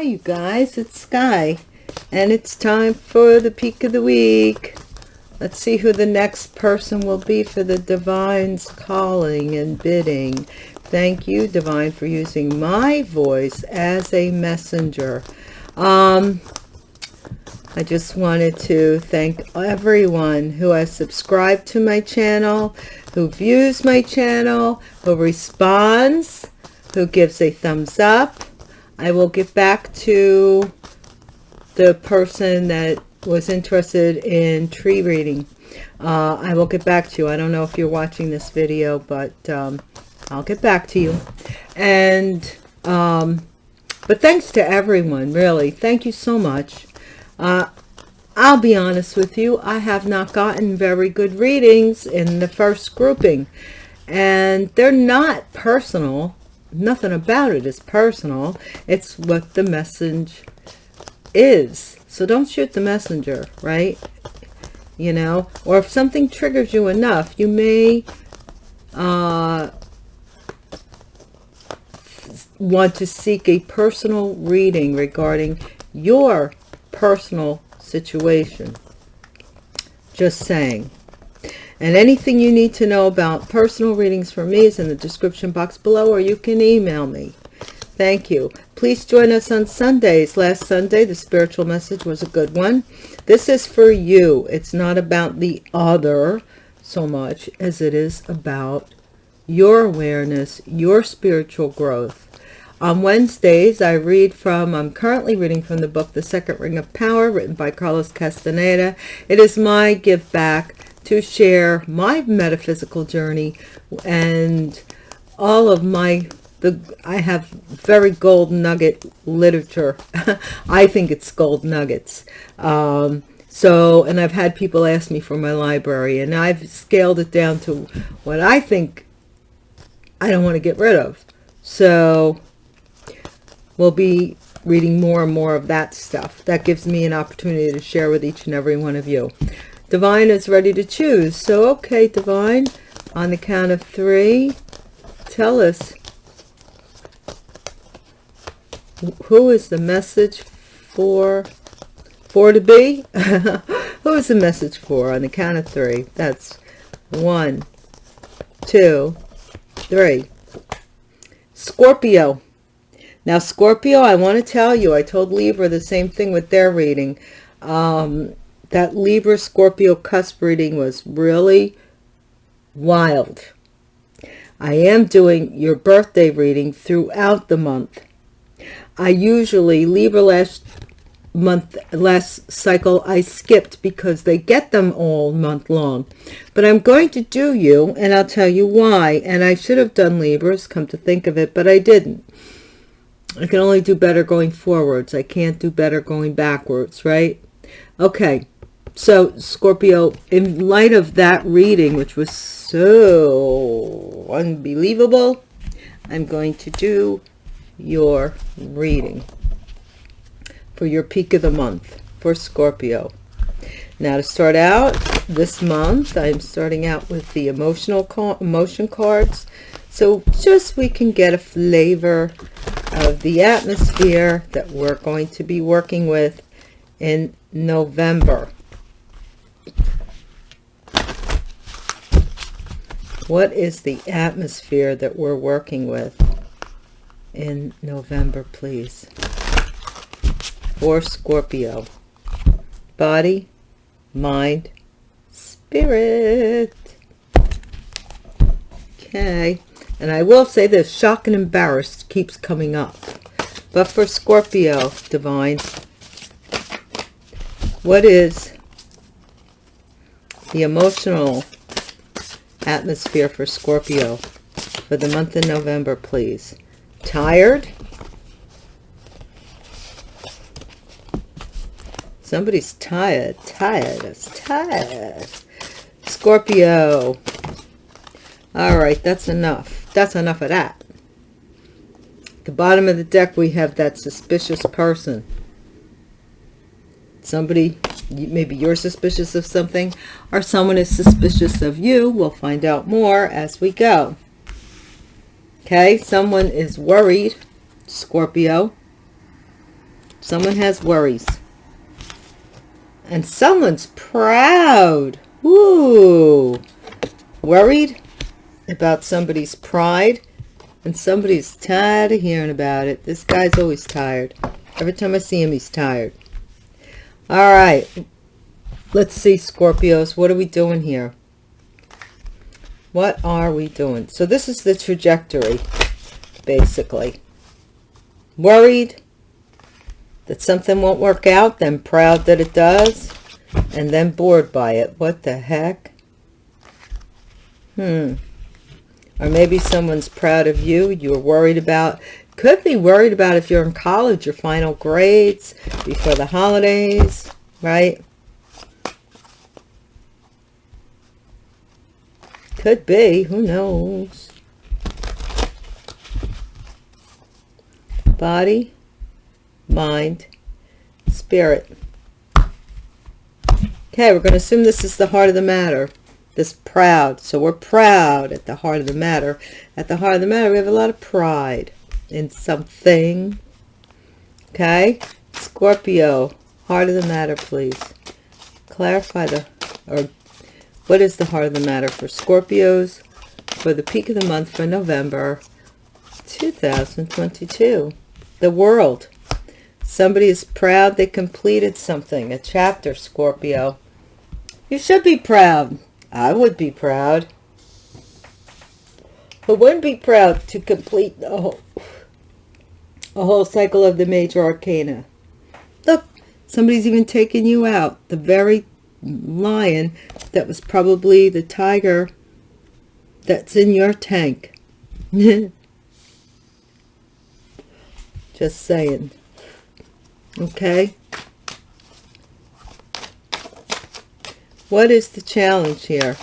Hi, you guys, it's Sky, and it's time for the peak of the week. Let's see who the next person will be for the Divine's calling and bidding. Thank you, Divine, for using my voice as a messenger. Um, I just wanted to thank everyone who has subscribed to my channel, who views my channel, who responds, who gives a thumbs up, I will get back to the person that was interested in tree reading. Uh, I will get back to you. I don't know if you're watching this video, but um, I'll get back to you. And, um, but thanks to everyone, really. Thank you so much. Uh, I'll be honest with you. I have not gotten very good readings in the first grouping. And they're not personal nothing about it is personal. It's what the message is. So don't shoot the messenger, right? You know, or if something triggers you enough, you may uh, want to seek a personal reading regarding your personal situation. Just saying. And anything you need to know about personal readings for me is in the description box below, or you can email me. Thank you. Please join us on Sundays. Last Sunday, the spiritual message was a good one. This is for you. It's not about the other so much as it is about your awareness, your spiritual growth. On Wednesdays, I read from, I'm currently reading from the book, The Second Ring of Power, written by Carlos Castaneda. It is my give back to share my metaphysical journey and all of my the I have very gold nugget literature. I think it's gold nuggets. Um, so, and I've had people ask me for my library and I've scaled it down to what I think I don't want to get rid of. So we'll be reading more and more of that stuff. That gives me an opportunity to share with each and every one of you. Divine is ready to choose. So, okay, Divine, on the count of three, tell us who is the message for for to be? Who is the message for on the count of three? That's one two three. Scorpio. Now scorpio i want to tell you i told libra the same thing with their reading. Um that Libra Scorpio cusp reading was really wild. I am doing your birthday reading throughout the month. I usually, Libra last month, last cycle, I skipped because they get them all month long. But I'm going to do you, and I'll tell you why. And I should have done Libras, come to think of it, but I didn't. I can only do better going forwards. I can't do better going backwards, right? Okay, so Scorpio, in light of that reading, which was so unbelievable, I'm going to do your reading for your peak of the month for Scorpio. Now to start out this month, I'm starting out with the emotional emotion cards. So just we can get a flavor of the atmosphere that we're going to be working with in November. What is the atmosphere that we're working with in November, please? For Scorpio. Body, mind, spirit. Okay. And I will say this, shock and embarrassed keeps coming up. But for Scorpio, Divine, what is the emotional atmosphere for Scorpio for the month of November, please. Tired? Somebody's tired. Tired. It's tired. Scorpio. All right, that's enough. That's enough of that. At the bottom of the deck, we have that suspicious person. Somebody maybe you're suspicious of something or someone is suspicious of you. We'll find out more as we go. Okay, someone is worried, Scorpio. Someone has worries. And someone's proud. Woo! Worried about somebody's pride. And somebody's tired of hearing about it. This guy's always tired. Every time I see him, he's tired. All right. Let's see, Scorpios. What are we doing here? What are we doing? So this is the trajectory, basically. Worried that something won't work out, then proud that it does, and then bored by it. What the heck? Hmm. Or maybe someone's proud of you. You're worried about, could be worried about if you're in college, your final grades, before the holidays, right? Could be, who knows? Body, mind, spirit. Okay, we're going to assume this is the heart of the matter. This proud. So we're proud at the heart of the matter. At the heart of the matter, we have a lot of pride in something. Okay? Scorpio, heart of the matter, please. Clarify the, or what is the heart of the matter for Scorpios for the peak of the month for November 2022? The world. Somebody is proud they completed something, a chapter, Scorpio. You should be proud. I would be proud. Who wouldn't be proud to complete the whole, a whole cycle of the major arcana? Look, somebody's even taken you out. The very lion that was probably the tiger that's in your tank. Just saying. Okay. What is the challenge here?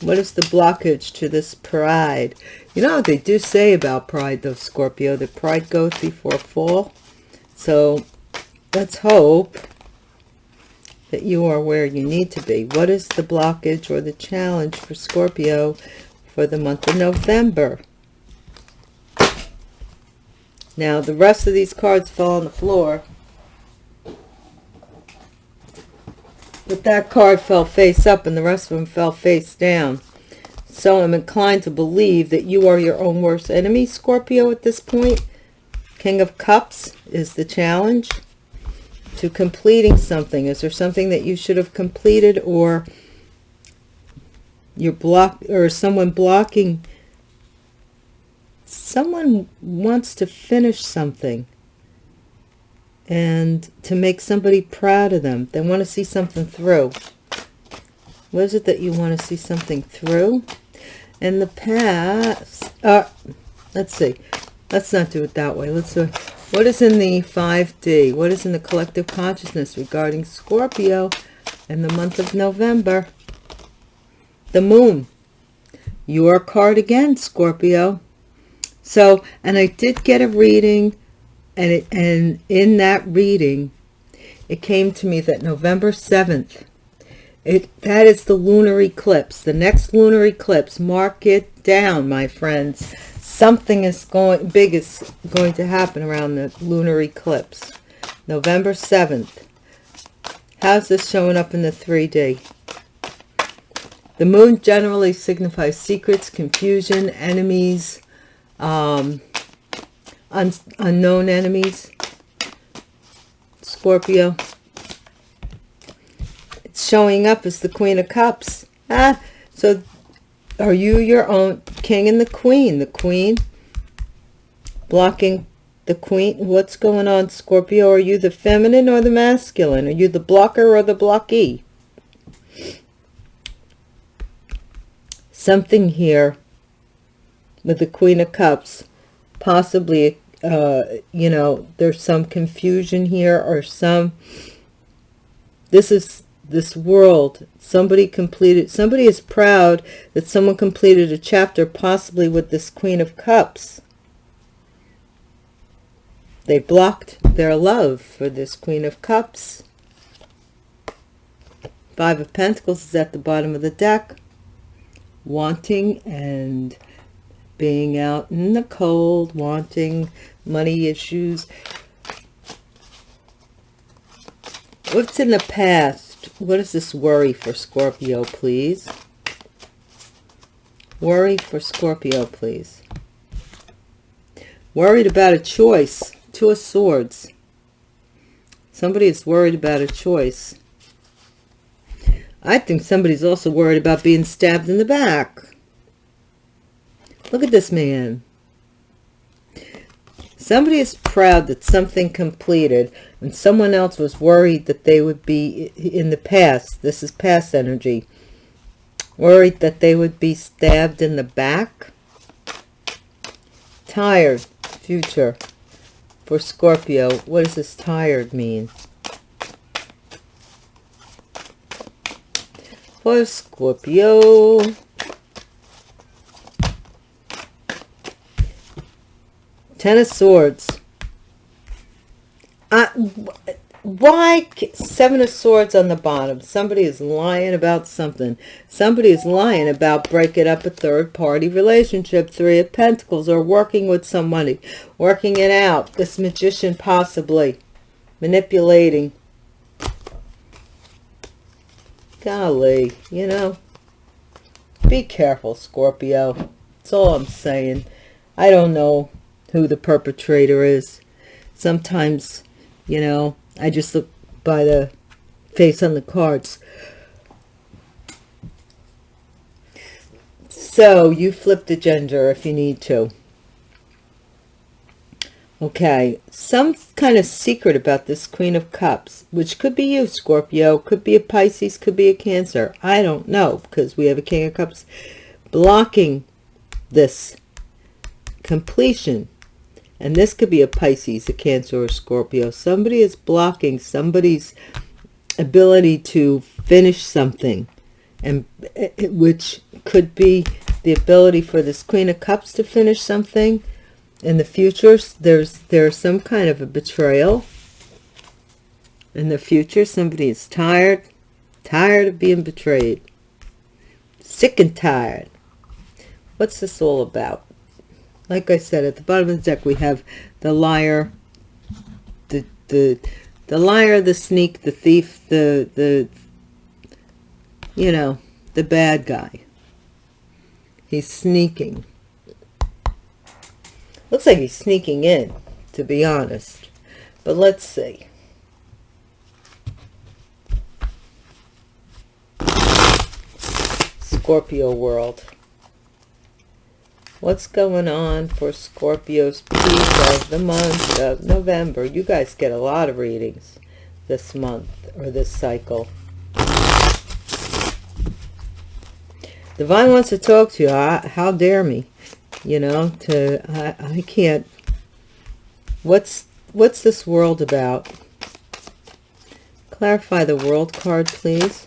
What is the blockage to this pride? You know what they do say about pride, though, Scorpio? That pride goes before fall. So let's hope that you are where you need to be. What is the blockage or the challenge for Scorpio for the month of November? Now, the rest of these cards fell on the floor. But that card fell face up and the rest of them fell face down. So I'm inclined to believe that you are your own worst enemy, Scorpio, at this point. King of Cups is the challenge to completing something? Is there something that you should have completed or you're or someone blocking? Someone wants to finish something and to make somebody proud of them. They want to see something through. What is it that you want to see something through? In the past, uh, let's see. Let's not do it that way. Let's do what is in the 5D? What is in the collective consciousness regarding Scorpio in the month of November? The moon. Your card again, Scorpio. So, and I did get a reading, and, it, and in that reading, it came to me that November 7th, it, that is the lunar eclipse. The next lunar eclipse. Mark it down, my friends. Something is going big is going to happen around the lunar eclipse. November 7th how's this showing up in the 3d the moon generally signifies secrets confusion enemies um, un unknown enemies. Scorpio showing up as the queen of cups ah so are you your own king and the queen? The queen blocking the queen. What's going on, Scorpio? Are you the feminine or the masculine? Are you the blocker or the blockee? Something here with the Queen of Cups. Possibly, uh, you know, there's some confusion here or some... This is this world somebody completed somebody is proud that someone completed a chapter possibly with this queen of cups they blocked their love for this queen of cups five of pentacles is at the bottom of the deck wanting and being out in the cold wanting money issues. What's in the past? What is this worry for Scorpio, please? Worry for Scorpio, please. Worried about a choice. Two of Swords. Somebody is worried about a choice. I think somebody's also worried about being stabbed in the back. Look at this man. Somebody is proud that something completed and someone else was worried that they would be in the past. This is past energy. Worried that they would be stabbed in the back. Tired. Future. For Scorpio. What does this tired mean? For Scorpio. Ten of Swords. Uh, why Seven of Swords on the bottom? Somebody is lying about something. Somebody is lying about breaking up a third-party relationship. Three of Pentacles or working with somebody. Working it out. This Magician possibly. Manipulating. Golly, you know. Be careful, Scorpio. That's all I'm saying. I don't know who the perpetrator is. Sometimes, you know, I just look by the face on the cards. So you flip the gender if you need to. Okay, some kind of secret about this Queen of Cups, which could be you, Scorpio, could be a Pisces, could be a Cancer. I don't know, because we have a King of Cups blocking this completion. And this could be a Pisces, a Cancer, or a Scorpio. Somebody is blocking somebody's ability to finish something. and Which could be the ability for this Queen of Cups to finish something. In the future, there's there's some kind of a betrayal. In the future, somebody is tired, tired of being betrayed. Sick and tired. What's this all about? Like I said, at the bottom of the deck, we have the liar, the, the, the liar, the sneak, the thief, the, the, you know, the bad guy. He's sneaking. Looks like he's sneaking in, to be honest. But let's see. Scorpio world. What's going on for Scorpio's piece of the month of November? You guys get a lot of readings this month or this cycle. Divine wants to talk to you. I, how dare me? You know, to I, I can't. What's what's this world about? Clarify the world card, please.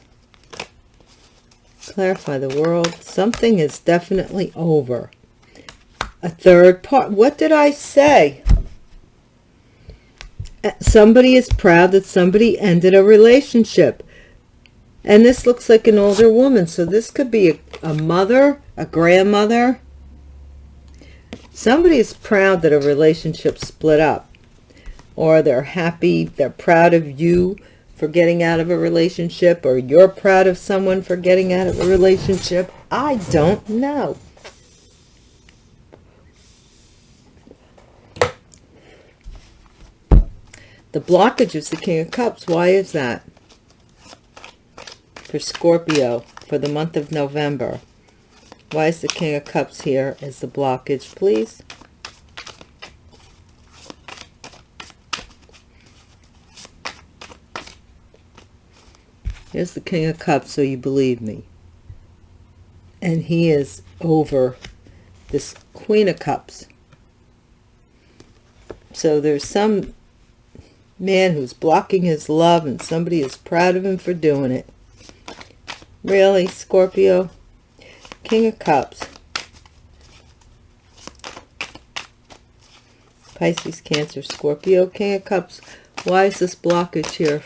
Clarify the world. Something is definitely over a third part. What did I say? Uh, somebody is proud that somebody ended a relationship. And this looks like an older woman. So this could be a, a mother, a grandmother. Somebody is proud that a relationship split up. Or they're happy, they're proud of you for getting out of a relationship. Or you're proud of someone for getting out of a relationship. I don't know. The blockage is the King of Cups. Why is that? For Scorpio, for the month of November. Why is the King of Cups here as the blockage, please? Here's the King of Cups, so you believe me. And he is over this Queen of Cups. So there's some man who's blocking his love and somebody is proud of him for doing it. Really, Scorpio? King of Cups. Pisces, Cancer, Scorpio, King of Cups. Why is this blockage here?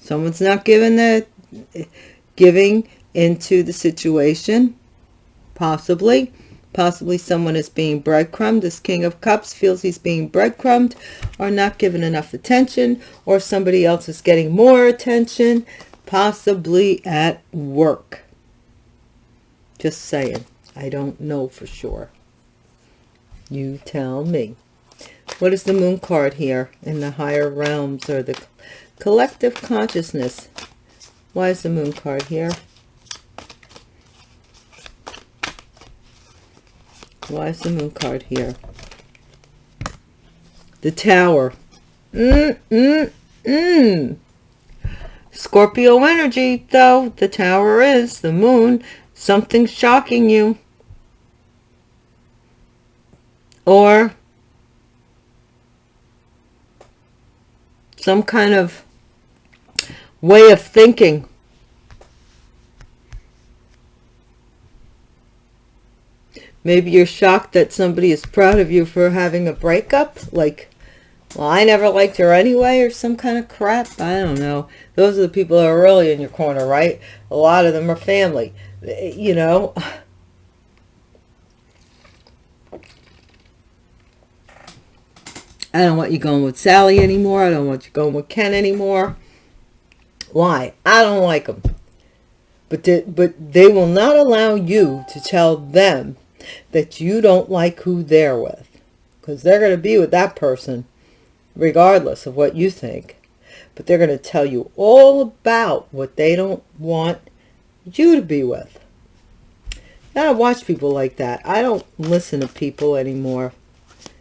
Someone's not giving the giving into the situation. Possibly. Possibly someone is being breadcrumbed. This King of Cups feels he's being breadcrumbed or not given enough attention or somebody else is getting more attention, possibly at work. Just saying. I don't know for sure. You tell me. What is the moon card here in the higher realms or the collective consciousness? Why is the moon card here? Why is the moon card here? The tower. Mm, mm, mm. Scorpio energy, though. The tower is. The moon. Something's shocking you. Or some kind of way of thinking Maybe you're shocked that somebody is proud of you for having a breakup. Like, well, I never liked her anyway or some kind of crap. I don't know. Those are the people that are really in your corner, right? A lot of them are family, eh, you know. I don't want you going with Sally anymore. I don't want you going with Ken anymore. Why? I don't like them. But they, but they will not allow you to tell them that you don't like who they're with. Because they're going to be with that person regardless of what you think. But they're going to tell you all about what they don't want you to be with. Now I watch people like that. I don't listen to people anymore.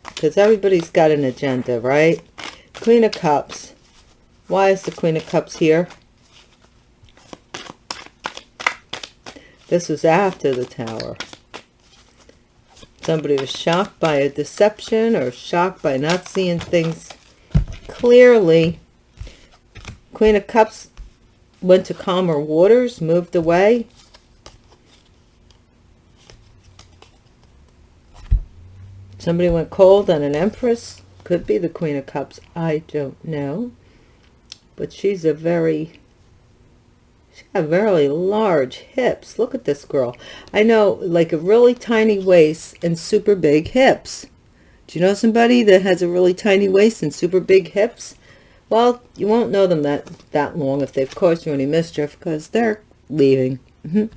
Because everybody's got an agenda, right? Queen of Cups. Why is the Queen of Cups here? This was after the Tower. Somebody was shocked by a deception or shocked by not seeing things clearly. Queen of Cups went to calmer waters, moved away. Somebody went cold on an Empress. Could be the Queen of Cups. I don't know. But she's a very She's got very large hips. Look at this girl. I know like a really tiny waist and super big hips. Do you know somebody that has a really tiny waist and super big hips? Well, you won't know them that, that long if they've caused you any mischief because they're leaving. Mm -hmm.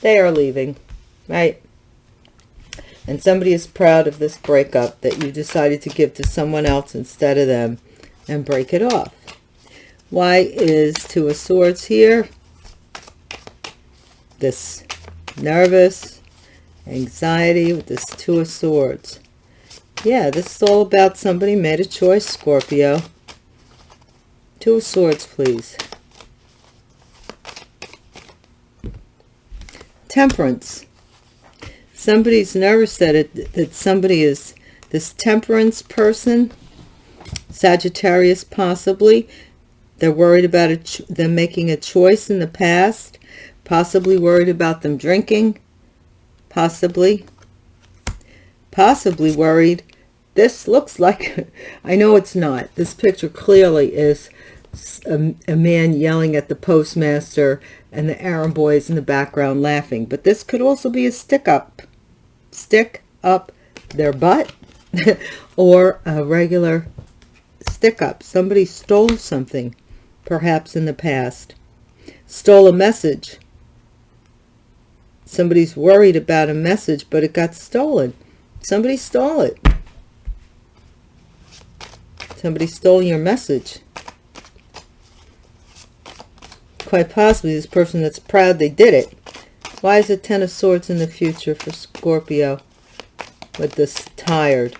They are leaving, right? And somebody is proud of this breakup that you decided to give to someone else instead of them and break it off. Why is Two of Swords here? This nervous anxiety with this two of swords. Yeah this is all about somebody made a choice scorpio. Two of swords please. Temperance. Somebody's nervous that it that somebody is this temperance person sagittarius possibly. They're worried about it them making a choice in the past possibly worried about them drinking, possibly, possibly worried. This looks like, I know it's not. This picture clearly is a, a man yelling at the postmaster and the errand boys in the background laughing. But this could also be a stick up, stick up their butt or a regular stick up. Somebody stole something, perhaps in the past. Stole a message Somebody's worried about a message, but it got stolen. Somebody stole it. Somebody stole your message. Quite possibly this person that's proud they did it. Why is the Ten of Swords in the future for Scorpio with this tired?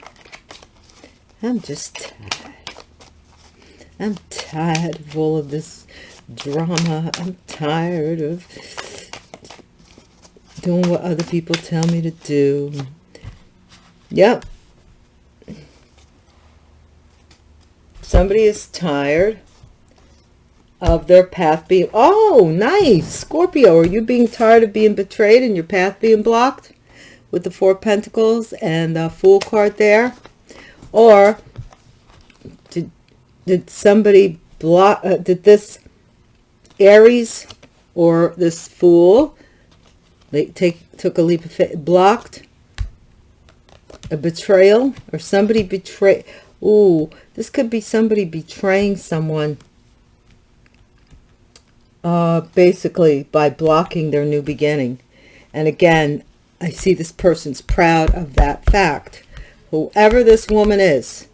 I'm just tired. I'm tired of all of this drama. I'm tired of doing what other people tell me to do. Yep. Somebody is tired of their path being... Oh, nice. Scorpio, are you being tired of being betrayed and your path being blocked? With the Four Pentacles and the Fool card there. Or did, did somebody block... Uh, did this Aries or this Fool they take took a leap of faith blocked a betrayal or somebody betray Ooh, this could be somebody betraying someone uh, basically by blocking their new beginning. And again, I see this person's proud of that fact. Whoever this woman is,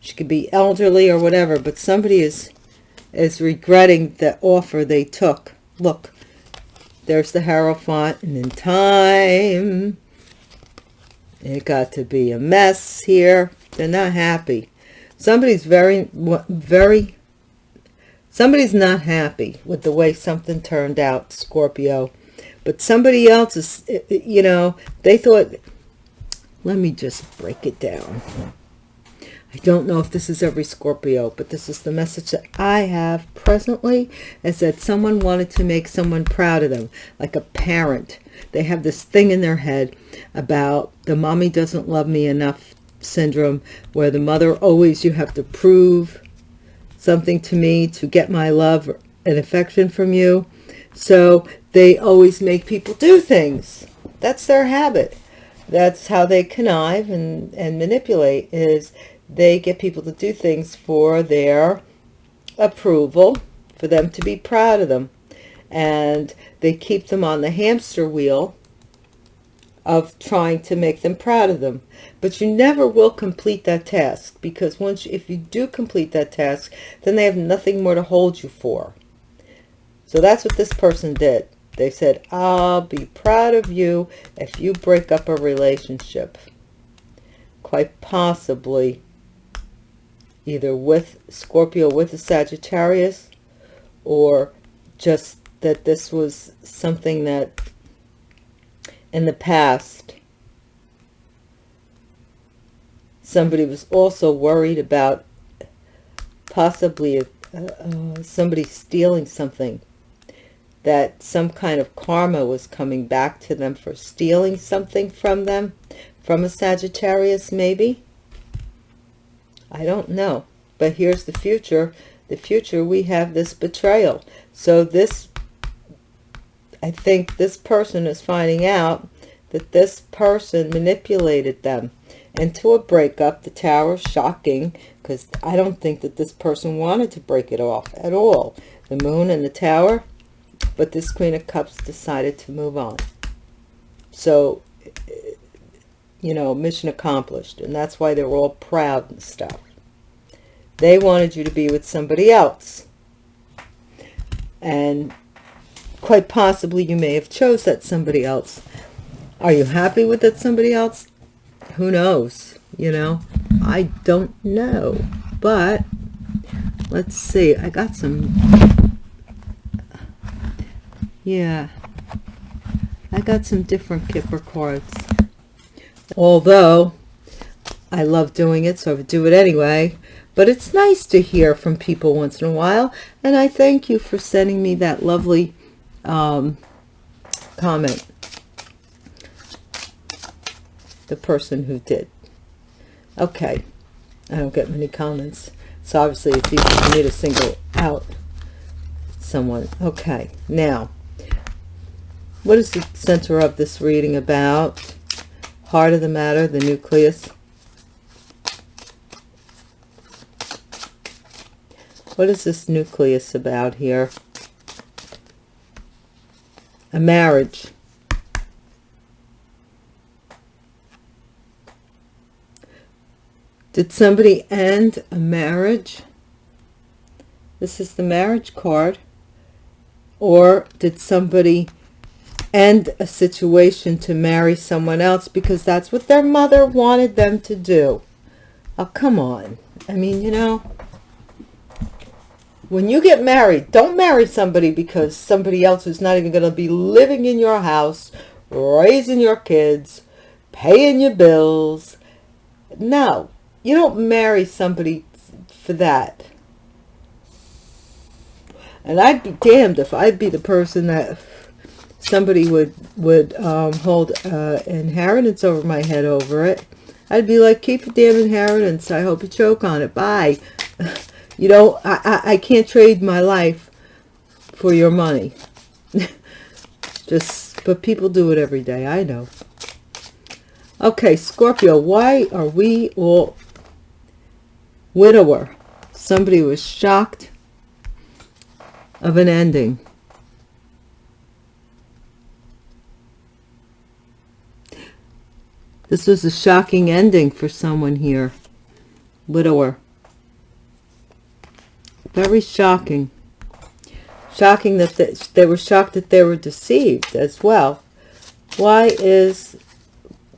she could be elderly or whatever, but somebody is is regretting the offer they took. Look, there's the Hierophant, and in time, it got to be a mess here. They're not happy. Somebody's very, very, somebody's not happy with the way something turned out, Scorpio. But somebody else is, you know, they thought, let me just break it down. I don't know if this is every Scorpio, but this is the message that I have presently, is that someone wanted to make someone proud of them, like a parent. They have this thing in their head about the mommy doesn't love me enough syndrome, where the mother always, you have to prove something to me to get my love and affection from you. So they always make people do things. That's their habit. That's how they connive and, and manipulate is they get people to do things for their approval, for them to be proud of them. And they keep them on the hamster wheel of trying to make them proud of them. But you never will complete that task because once, if you do complete that task, then they have nothing more to hold you for. So that's what this person did. They said, I'll be proud of you if you break up a relationship. Quite possibly either with Scorpio with a Sagittarius or just that this was something that in the past somebody was also worried about possibly uh, uh, somebody stealing something that some kind of karma was coming back to them for stealing something from them from a Sagittarius maybe I don't know. But here's the future. The future, we have this betrayal. So this, I think this person is finding out that this person manipulated them into a breakup. The tower, shocking, because I don't think that this person wanted to break it off at all. The moon and the tower, but this Queen of Cups decided to move on. So you know, mission accomplished. And that's why they're all proud and stuff. They wanted you to be with somebody else. And quite possibly you may have chose that somebody else. Are you happy with that somebody else? Who knows? You know, I don't know. But let's see. I got some. Yeah. I got some different Kipper cards. Although, I love doing it, so I would do it anyway. But it's nice to hear from people once in a while. And I thank you for sending me that lovely um, comment. The person who did. Okay. I don't get many comments. So obviously it's easy for me to single out someone. Okay. Now, what is the center of this reading about? Heart of the matter, the nucleus. What is this nucleus about here? A marriage. Did somebody end a marriage? This is the marriage card. Or did somebody end a situation to marry someone else because that's what their mother wanted them to do. Oh, come on. I mean, you know, when you get married, don't marry somebody because somebody else is not even going to be living in your house, raising your kids, paying your bills. No, you don't marry somebody for that. And I'd be damned if I'd be the person that somebody would would um, hold uh, inheritance over my head over it, I'd be like, keep your damn inheritance. I hope you choke on it. Bye. you know, I, I, I can't trade my life for your money. Just, but people do it every day. I know. Okay, Scorpio, why are we all widower? Somebody was shocked of an ending. This was a shocking ending for someone here. Widower. Very shocking. Shocking that they, they were shocked that they were deceived as well. Why is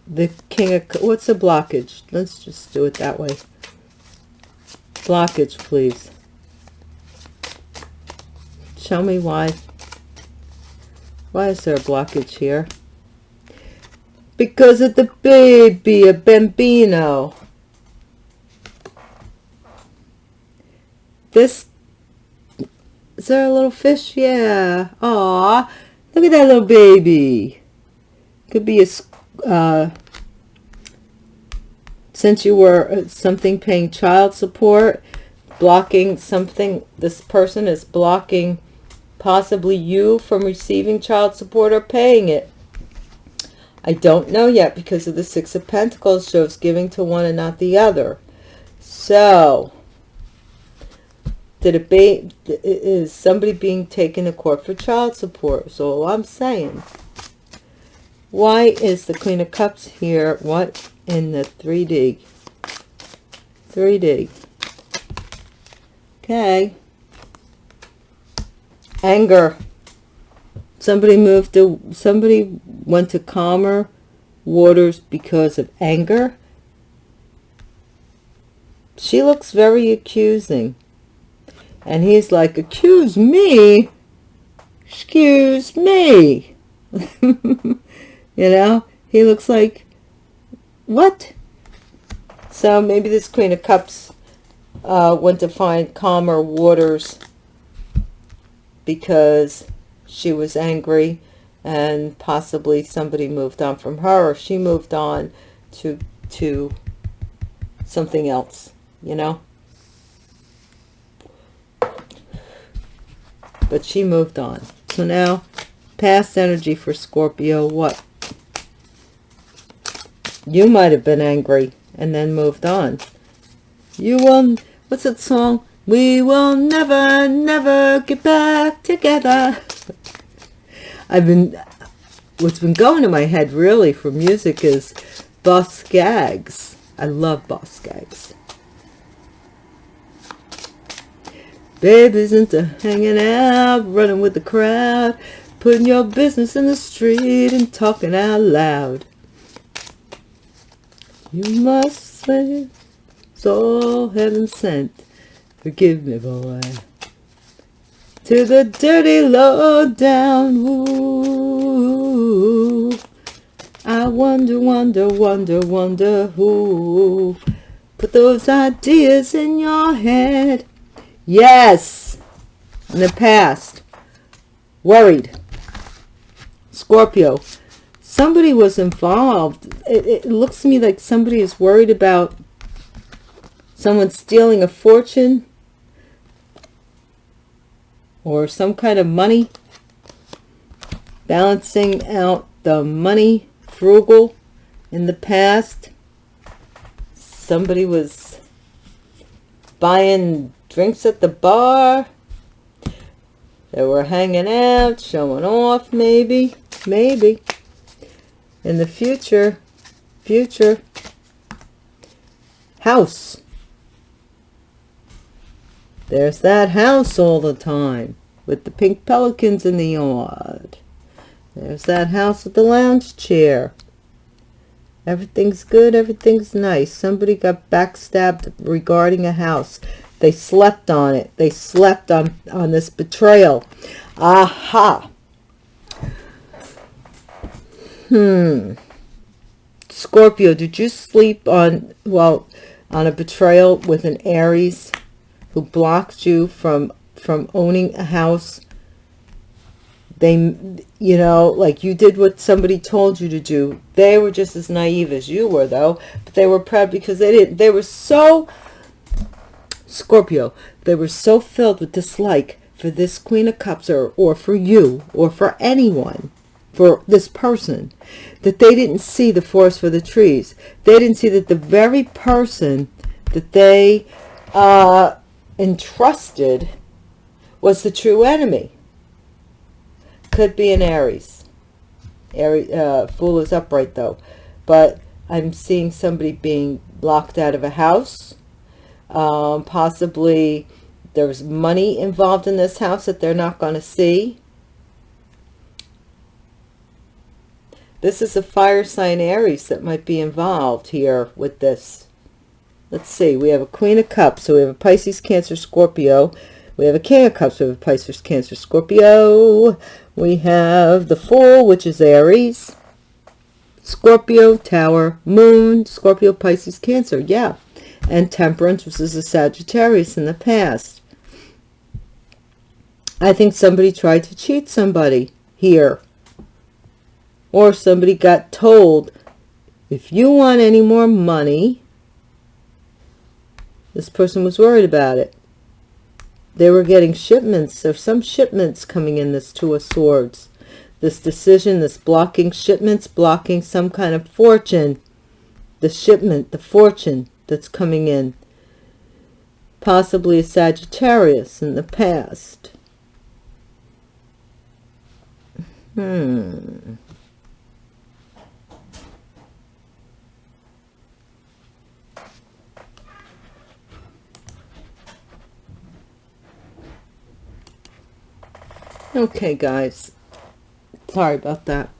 the king of... What's a blockage? Let's just do it that way. Blockage, please. Show me why. Why is there a blockage here? Because of the baby, a bambino. This, is there a little fish? Yeah. Aw, look at that little baby. Could be a, uh, since you were uh, something paying child support, blocking something, this person is blocking possibly you from receiving child support or paying it. I don't know yet because of the Six of Pentacles shows giving to one and not the other. So, did it be, is somebody being taken to court for child support? So I'm saying. Why is the Queen of Cups here? What in the 3D? 3D. Okay. Anger somebody moved to somebody went to calmer waters because of anger. She looks very accusing. And he's like accuse me? Excuse me? You know? He looks like what? So maybe this queen of cups uh, went to find calmer waters because she was angry and possibly somebody moved on from her or she moved on to to something else you know? But she moved on. So now past energy for Scorpio what? You might have been angry and then moved on. You will what's that song? We will never never get back together I've been, what's been going in my head really for music is Boz Scaggs. I love Boz Scaggs. Babies into hanging out, running with the crowd, putting your business in the street and talking out loud. You must say it's all heaven sent. Forgive me, boy to the dirty low down. Ooh, I wonder, wonder, wonder, wonder who put those ideas in your head. Yes, in the past, worried. Scorpio, somebody was involved. It, it looks to me like somebody is worried about someone stealing a fortune or some kind of money balancing out the money frugal in the past. Somebody was buying drinks at the bar. They were hanging out showing off maybe maybe. In the future future house there's that house all the time with the pink pelicans in the yard. There's that house with the lounge chair. Everything's good. Everything's nice. Somebody got backstabbed regarding a house. They slept on it. They slept on, on this betrayal. Aha. Hmm. Scorpio, did you sleep on, well, on a betrayal with an Aries? Who blocked you from from owning a house they you know like you did what somebody told you to do they were just as naive as you were though but they were proud because they didn't they were so scorpio they were so filled with dislike for this queen of cups or or for you or for anyone for this person that they didn't see the forest for the trees. They didn't see that the very person that they uh, entrusted was the true enemy. Could be an Aries. Aries uh, Fool is upright though. But I'm seeing somebody being locked out of a house. Um, possibly there's money involved in this house that they're not going to see. This is a fire sign Aries that might be involved here with this. Let's see. We have a Queen of Cups. So we have a Pisces, Cancer, Scorpio. We have a King of Cups. We have a Pisces, Cancer, Scorpio. We have the Fool, which is Aries. Scorpio, Tower, Moon, Scorpio, Pisces, Cancer. Yeah. And Temperance, which is a Sagittarius in the past. I think somebody tried to cheat somebody here or somebody got told, if you want any more money, this person was worried about it. They were getting shipments. There's some shipments coming in this Two of Swords. This decision, this blocking shipments, blocking some kind of fortune. The shipment, the fortune that's coming in. Possibly a Sagittarius in the past. Hmm. Okay, guys. Sorry about that.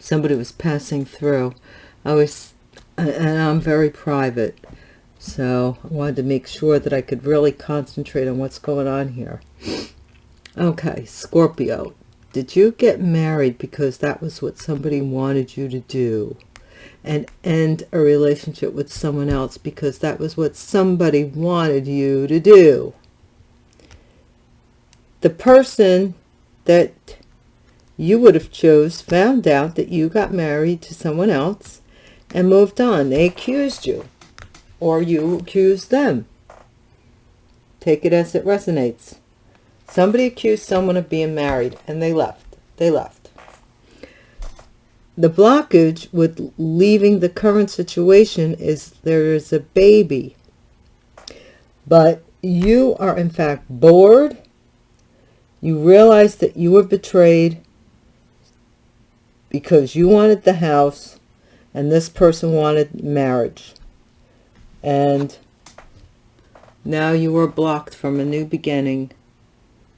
Somebody was passing through. I was, and I'm very private. So I wanted to make sure that I could really concentrate on what's going on here. Okay, Scorpio. Did you get married because that was what somebody wanted you to do? And end a relationship with someone else because that was what somebody wanted you to do? The person that you would have chose found out that you got married to someone else and moved on. They accused you or you accused them. Take it as it resonates. Somebody accused someone of being married and they left. They left. The blockage with leaving the current situation is there is a baby. But you are in fact bored you realize that you were betrayed because you wanted the house and this person wanted marriage. And now you are blocked from a new beginning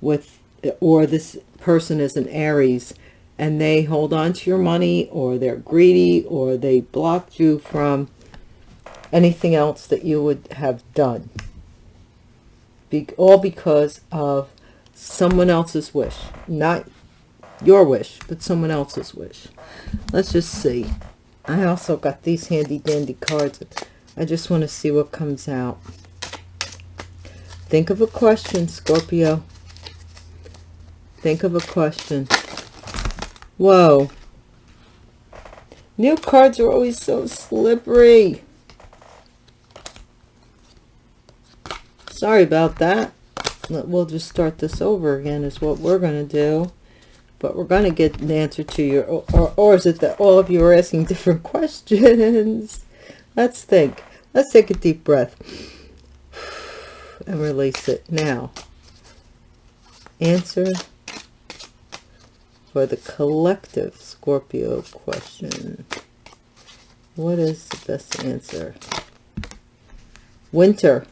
with, or this person is an Aries and they hold on to your money or they're greedy or they blocked you from anything else that you would have done. Be all because of someone else's wish. Not your wish but someone else's wish. Let's just see. I also got these handy dandy cards. I just want to see what comes out. Think of a question scorpio. Think of a question. Whoa. New cards are always so slippery. Sorry about that we'll just start this over again is what we're going to do. But we're going to get an answer to your or, or is it that all of you are asking different questions? Let's think. Let's take a deep breath and release it. Now answer for the collective Scorpio question. What is the best answer? Winter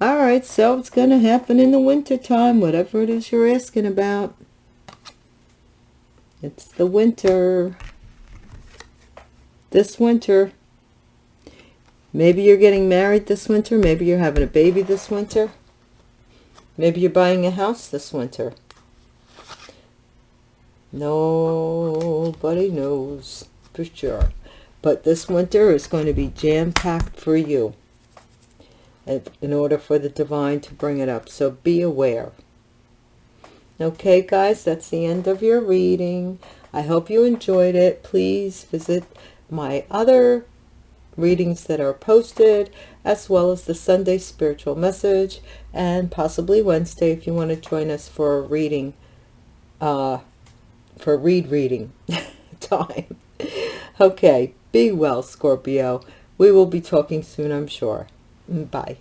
all right, so it's going to happen in the winter time, whatever it is you're asking about. It's the winter. This winter. Maybe you're getting married this winter. Maybe you're having a baby this winter. Maybe you're buying a house this winter. Nobody knows for sure. But this winter is going to be jam-packed for you in order for the divine to bring it up. So be aware. Okay, guys, that's the end of your reading. I hope you enjoyed it. Please visit my other readings that are posted, as well as the Sunday spiritual message, and possibly Wednesday if you want to join us for a reading uh, for read reading time. Okay, be well, Scorpio. We will be talking soon, I'm sure. Bye.